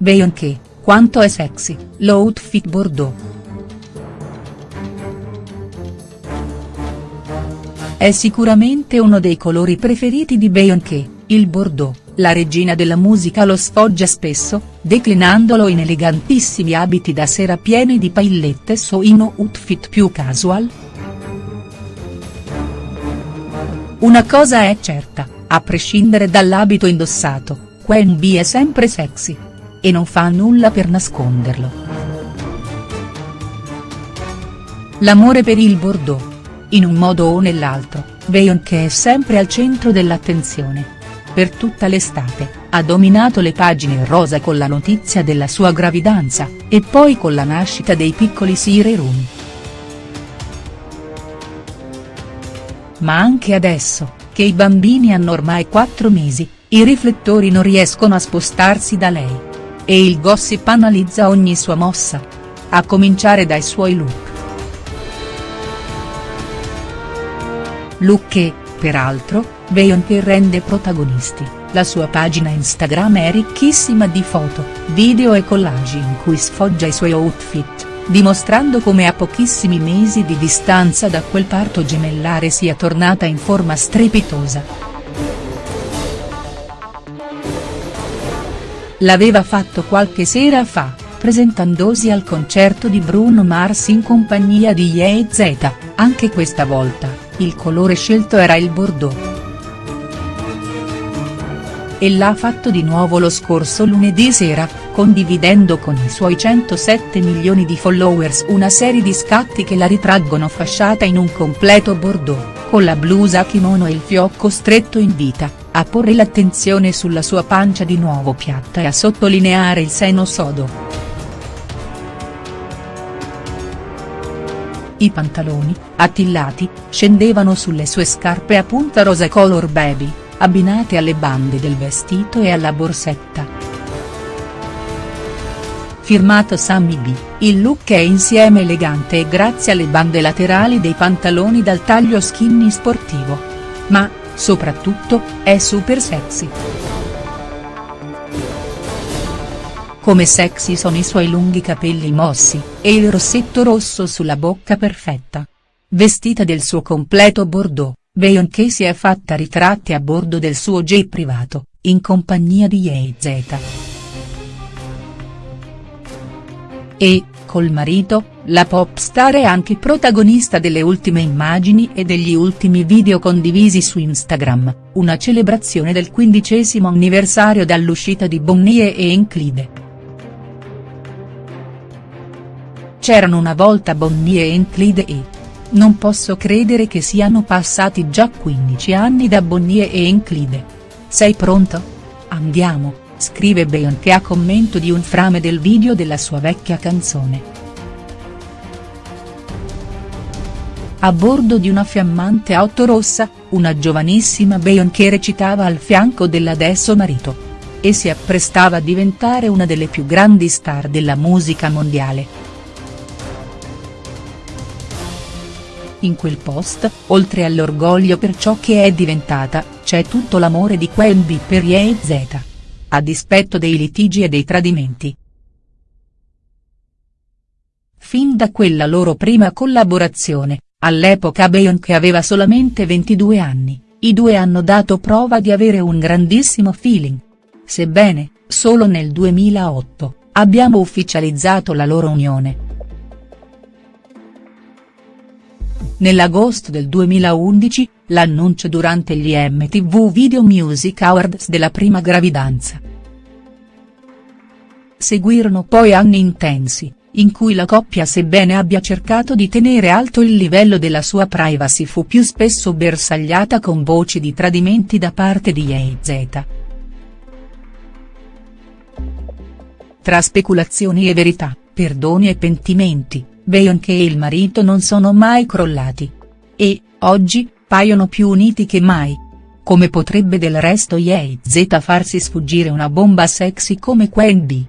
Beyoncé, quanto è sexy, l'outfit bordeaux. È sicuramente uno dei colori preferiti di Beyoncé, il bordeaux, la regina della musica lo sfoggia spesso, declinandolo in elegantissimi abiti da sera pieni di paillette o in outfit più casual. Una cosa è certa, a prescindere dall'abito indossato, Queen B è sempre sexy. E non fa nulla per nasconderlo. L'amore per il Bordeaux. In un modo o nell'altro, Beyoncé è sempre al centro dell'attenzione. Per tutta l'estate, ha dominato le pagine rosa con la notizia della sua gravidanza, e poi con la nascita dei piccoli Sire Room. Ma anche adesso, che i bambini hanno ormai 4 mesi, i riflettori non riescono a spostarsi da lei. E il gossip analizza ogni sua mossa. A cominciare dai suoi look. Look che, peraltro, Beyoncé rende protagonisti, la sua pagina Instagram è ricchissima di foto, video e collage in cui sfoggia i suoi outfit, dimostrando come a pochissimi mesi di distanza da quel parto gemellare sia tornata in forma strepitosa. L'aveva fatto qualche sera fa, presentandosi al concerto di Bruno Mars in compagnia di Ye Z, anche questa volta, il colore scelto era il bordeaux. E l'ha fatto di nuovo lo scorso lunedì sera, condividendo con i suoi 107 milioni di followers una serie di scatti che la ritraggono fasciata in un completo bordeaux, con la blusa kimono e il fiocco stretto in vita, a porre l'attenzione sulla sua pancia di nuovo piatta e a sottolineare il seno sodo. I pantaloni, attillati, scendevano sulle sue scarpe a punta rosa color baby, abbinate alle bande del vestito e alla borsetta. Firmato Sammy B, il look è insieme elegante e grazie alle bande laterali dei pantaloni dal taglio skinny sportivo. Ma, soprattutto, è super sexy. Come sexy sono i suoi lunghi capelli mossi, e il rossetto rosso sulla bocca perfetta. Vestita del suo completo bordeaux, Beyoncé si è fatta ritratti a bordo del suo jet privato, in compagnia di Ye Z. E, col marito, la pop star è anche protagonista delle ultime immagini e degli ultimi video condivisi su Instagram, una celebrazione del quindicesimo anniversario dall'uscita di Bonnie e Enclide. C'erano una volta Bonnie e Enclide e. Non posso credere che siano passati già 15 anni da Bonnie e Enclide. Sei pronto? Andiamo, scrive Beyoncé a commento di un frame del video della sua vecchia canzone. A bordo di una fiammante auto rossa, una giovanissima Beyoncé recitava al fianco dell'adesso marito. E si apprestava a diventare una delle più grandi star della musica mondiale. In quel post, oltre all'orgoglio per ciò che è diventata, c'è tutto l'amore di Queen B per Ye Z. A dispetto dei litigi e dei tradimenti. Fin da quella loro prima collaborazione, All'epoca Beyoncé aveva solamente 22 anni, i due hanno dato prova di avere un grandissimo feeling. Sebbene, solo nel 2008, abbiamo ufficializzato la loro unione. Nell'agosto del 2011, l'annuncio durante gli MTV Video Music Awards della prima gravidanza. Seguirono poi anni intensi, in cui la coppia sebbene abbia cercato di tenere alto il livello della sua privacy fu più spesso bersagliata con voci di tradimenti da parte di Ye Z. Tra speculazioni e verità, perdoni e pentimenti, Beyoncé e il marito non sono mai crollati. E, oggi, paiono più uniti che mai. Come potrebbe del resto Ye Z farsi sfuggire una bomba sexy come Queen B?.